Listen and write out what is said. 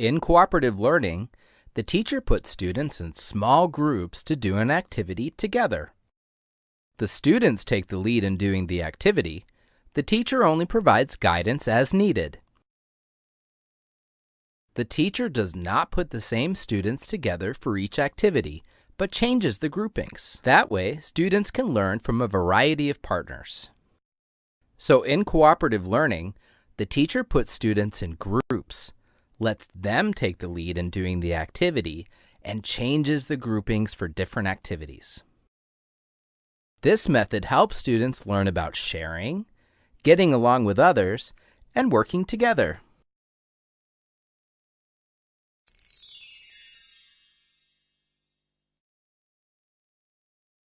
In cooperative learning, the teacher puts students in small groups to do an activity together. The students take the lead in doing the activity. The teacher only provides guidance as needed. The teacher does not put the same students together for each activity, but changes the groupings. That way, students can learn from a variety of partners. So in cooperative learning, the teacher puts students in groups, lets them take the lead in doing the activity, and changes the groupings for different activities. This method helps students learn about sharing, getting along with others, and working together.